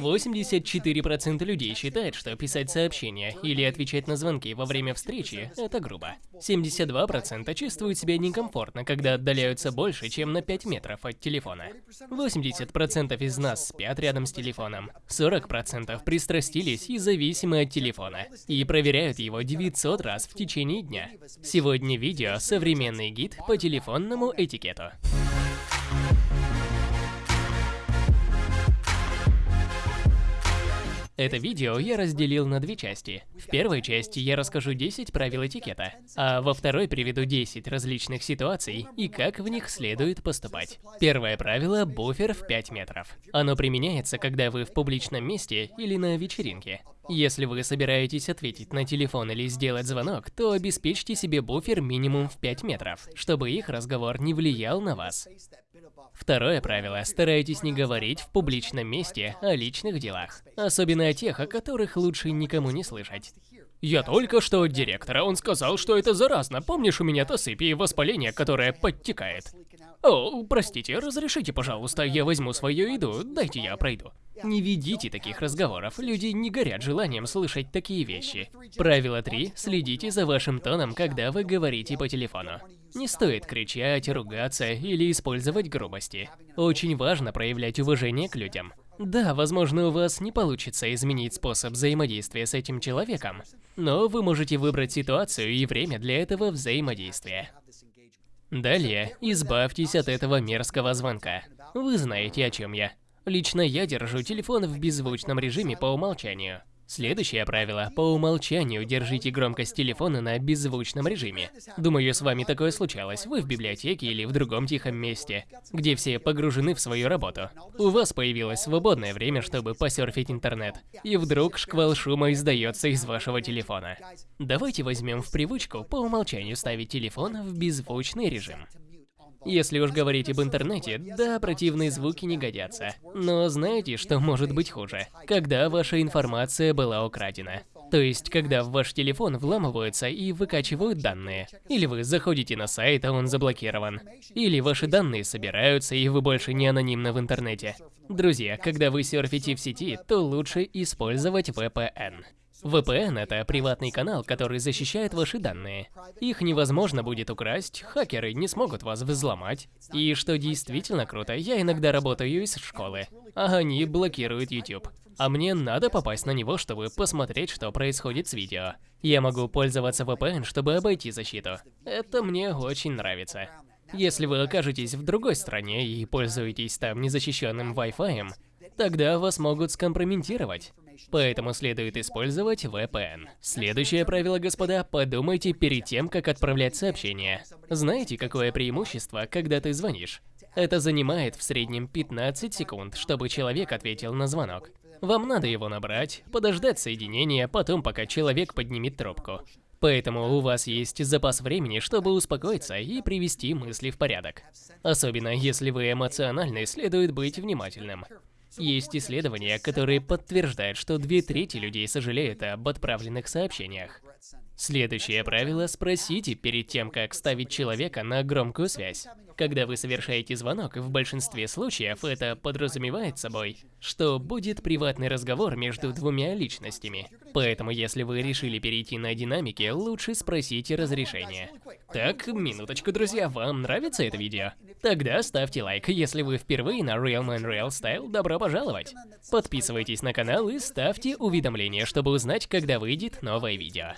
84% людей считают, что писать сообщения или отвечать на звонки во время встречи – это грубо. 72% чувствуют себя некомфортно, когда отдаляются больше, чем на 5 метров от телефона. 80% из нас спят рядом с телефоном. 40% пристрастились и зависимы от телефона. И проверяют его 900 раз в течение дня. Сегодня видео «Современный гид по телефонному этикету». Это видео я разделил на две части. В первой части я расскажу 10 правил этикета, а во второй приведу 10 различных ситуаций и как в них следует поступать. Первое правило – буфер в 5 метров. Оно применяется, когда вы в публичном месте или на вечеринке. Если вы собираетесь ответить на телефон или сделать звонок, то обеспечьте себе буфер минимум в 5 метров, чтобы их разговор не влиял на вас. Второе правило – старайтесь не говорить в публичном месте о личных делах, особенно о тех, о которых лучше никому не слышать. Я только что от директора, он сказал, что это заразно. Помнишь, у меня тосыпь и воспаление, которое подтекает? О, простите, разрешите, пожалуйста, я возьму свою еду, дайте я пройду. Не ведите таких разговоров, люди не горят желанием слышать такие вещи. Правило 3. Следите за вашим тоном, когда вы говорите по телефону. Не стоит кричать, ругаться или использовать грубости. Очень важно проявлять уважение к людям. Да, возможно, у вас не получится изменить способ взаимодействия с этим человеком, но вы можете выбрать ситуацию и время для этого взаимодействия. Далее, избавьтесь от этого мерзкого звонка. Вы знаете, о чем я. Лично я держу телефон в беззвучном режиме по умолчанию. Следующее правило. По умолчанию держите громкость телефона на беззвучном режиме. Думаю, с вами такое случалось. Вы в библиотеке или в другом тихом месте, где все погружены в свою работу. У вас появилось свободное время, чтобы посерфить интернет. И вдруг шквал шума издается из вашего телефона. Давайте возьмем в привычку по умолчанию ставить телефон в беззвучный режим. Если уж говорить об интернете, да, противные звуки не годятся. Но знаете, что может быть хуже? Когда ваша информация была украдена. То есть, когда в ваш телефон вламываются и выкачивают данные. Или вы заходите на сайт, а он заблокирован. Или ваши данные собираются, и вы больше не анонимны в интернете. Друзья, когда вы серфите в сети, то лучше использовать VPN. VPN – это приватный канал, который защищает ваши данные. Их невозможно будет украсть, хакеры не смогут вас взломать. И что действительно круто, я иногда работаю из школы, а они блокируют YouTube. А мне надо попасть на него, чтобы посмотреть, что происходит с видео. Я могу пользоваться VPN, чтобы обойти защиту. Это мне очень нравится. Если вы окажетесь в другой стране и пользуетесь там незащищенным Wi-Fi, тогда вас могут скомпрометировать. Поэтому следует использовать VPN. Следующее правило, господа, подумайте перед тем, как отправлять сообщение. Знаете, какое преимущество, когда ты звонишь? Это занимает в среднем 15 секунд, чтобы человек ответил на звонок. Вам надо его набрать, подождать соединения, потом пока человек поднимет трубку. Поэтому у вас есть запас времени, чтобы успокоиться и привести мысли в порядок. Особенно если вы эмоциональны, следует быть внимательным. Есть исследования, которые подтверждают, что две трети людей сожалеют об отправленных сообщениях. Следующее правило – спросите перед тем, как ставить человека на громкую связь. Когда вы совершаете звонок, в большинстве случаев это подразумевает собой, что будет приватный разговор между двумя личностями. Поэтому, если вы решили перейти на динамики, лучше спросите разрешение. Так, минуточку, друзья, вам нравится это видео? Тогда ставьте лайк, если вы впервые на Real Man Real Style, добро пожаловать! Подписывайтесь на канал и ставьте уведомления, чтобы узнать, когда выйдет новое видео.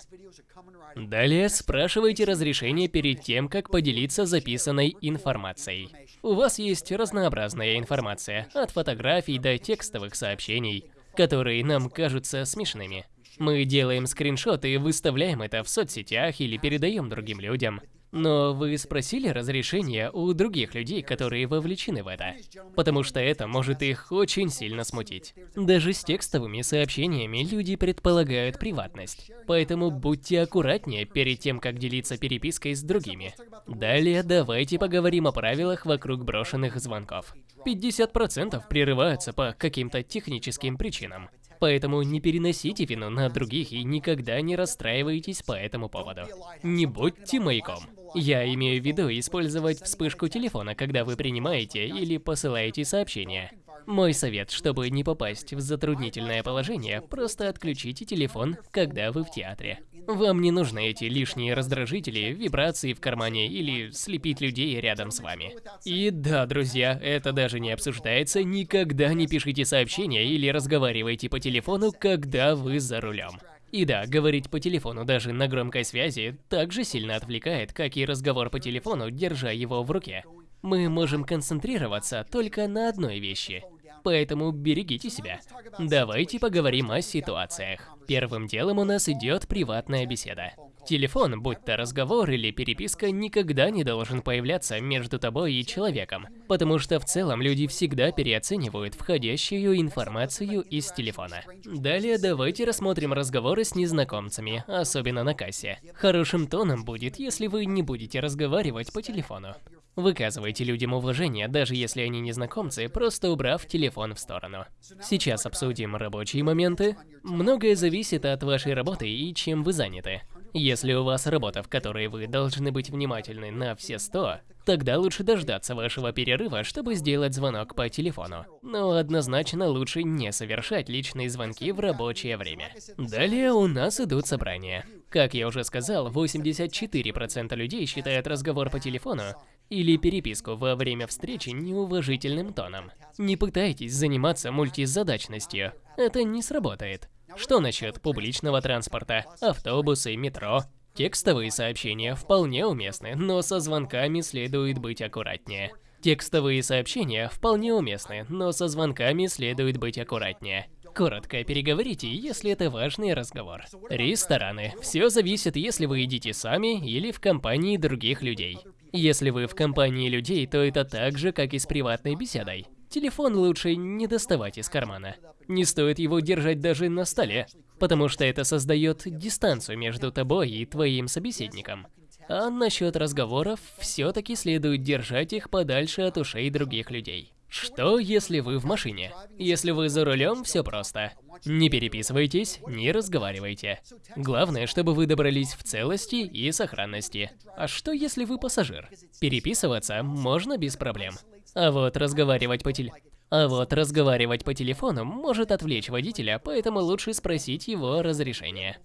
Далее спрашивайте разрешение перед тем, как поделиться записанной информацией. У вас есть разнообразная информация, от фотографий до текстовых сообщений, которые нам кажутся смешными. Мы делаем скриншоты и выставляем это в соцсетях или передаем другим людям. Но вы спросили разрешения у других людей, которые вовлечены в это? Потому что это может их очень сильно смутить. Даже с текстовыми сообщениями люди предполагают приватность. Поэтому будьте аккуратнее перед тем, как делиться перепиской с другими. Далее давайте поговорим о правилах вокруг брошенных звонков. 50% прерываются по каким-то техническим причинам. Поэтому не переносите вину на других и никогда не расстраивайтесь по этому поводу. Не будьте маяком. Я имею в виду использовать вспышку телефона, когда вы принимаете или посылаете сообщение. Мой совет, чтобы не попасть в затруднительное положение, просто отключите телефон, когда вы в театре. Вам не нужны эти лишние раздражители, вибрации в кармане или слепить людей рядом с вами. И да, друзья, это даже не обсуждается, никогда не пишите сообщения или разговаривайте по телефону, когда вы за рулем. И да, говорить по телефону даже на громкой связи так же сильно отвлекает, как и разговор по телефону, держа его в руке. Мы можем концентрироваться только на одной вещи. Поэтому берегите себя. Давайте поговорим о ситуациях. Первым делом у нас идет приватная беседа. Телефон, будь то разговор или переписка, никогда не должен появляться между тобой и человеком, потому что в целом люди всегда переоценивают входящую информацию из телефона. Далее давайте рассмотрим разговоры с незнакомцами, особенно на кассе. Хорошим тоном будет, если вы не будете разговаривать по телефону. Выказывайте людям уважение, даже если они незнакомцы, просто убрав телефон в сторону. Сейчас обсудим рабочие моменты. Многое зависит от вашей работы и чем вы заняты. Если у вас работа, в которой вы должны быть внимательны на все сто, тогда лучше дождаться вашего перерыва, чтобы сделать звонок по телефону. Но однозначно лучше не совершать личные звонки в рабочее время. Далее у нас идут собрания. Как я уже сказал, 84% людей считают разговор по телефону или переписку во время встречи неуважительным тоном. Не пытайтесь заниматься мультизадачностью, это не сработает. Что насчет публичного транспорта, автобусы, метро? Текстовые сообщения вполне уместны, но со звонками следует быть аккуратнее. Текстовые сообщения вполне уместны, но со звонками следует быть аккуратнее. Коротко переговорите, если это важный разговор. Рестораны. Все зависит, если вы едите сами или в компании других людей. Если вы в компании людей, то это так же, как и с приватной беседой. Телефон лучше не доставать из кармана. Не стоит его держать даже на столе, потому что это создает дистанцию между тобой и твоим собеседником. А насчет разговоров, все-таки следует держать их подальше от ушей других людей. Что, если вы в машине? Если вы за рулем, все просто. Не переписывайтесь, не разговаривайте. Главное, чтобы вы добрались в целости и сохранности. А что, если вы пассажир? Переписываться можно без проблем. А вот разговаривать по теле... А вот разговаривать по телефону может отвлечь водителя, поэтому лучше спросить его разрешение.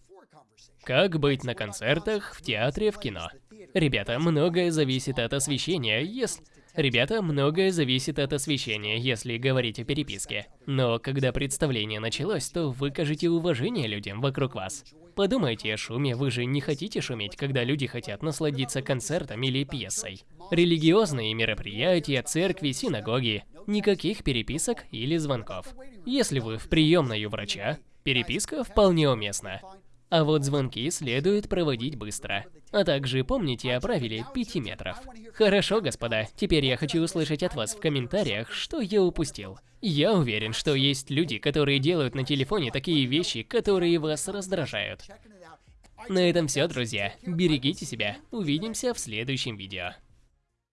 Как быть на концертах, в театре, в кино? Ребята, многое зависит от освещения, если... Ребята, многое зависит от освещения, если говорить о переписке. Но когда представление началось, то выкажите уважение людям вокруг вас. Подумайте о шуме, вы же не хотите шуметь, когда люди хотят насладиться концертом или пьесой. Религиозные мероприятия, церкви, синагоги. Никаких переписок или звонков. Если вы в приемной у врача, переписка вполне уместна. А вот звонки следует проводить быстро. А также помните о правиле 5 метров. Хорошо, господа, теперь я хочу услышать от вас в комментариях, что я упустил. Я уверен, что есть люди, которые делают на телефоне такие вещи, которые вас раздражают. На этом все, друзья. Берегите себя. Увидимся в следующем видео.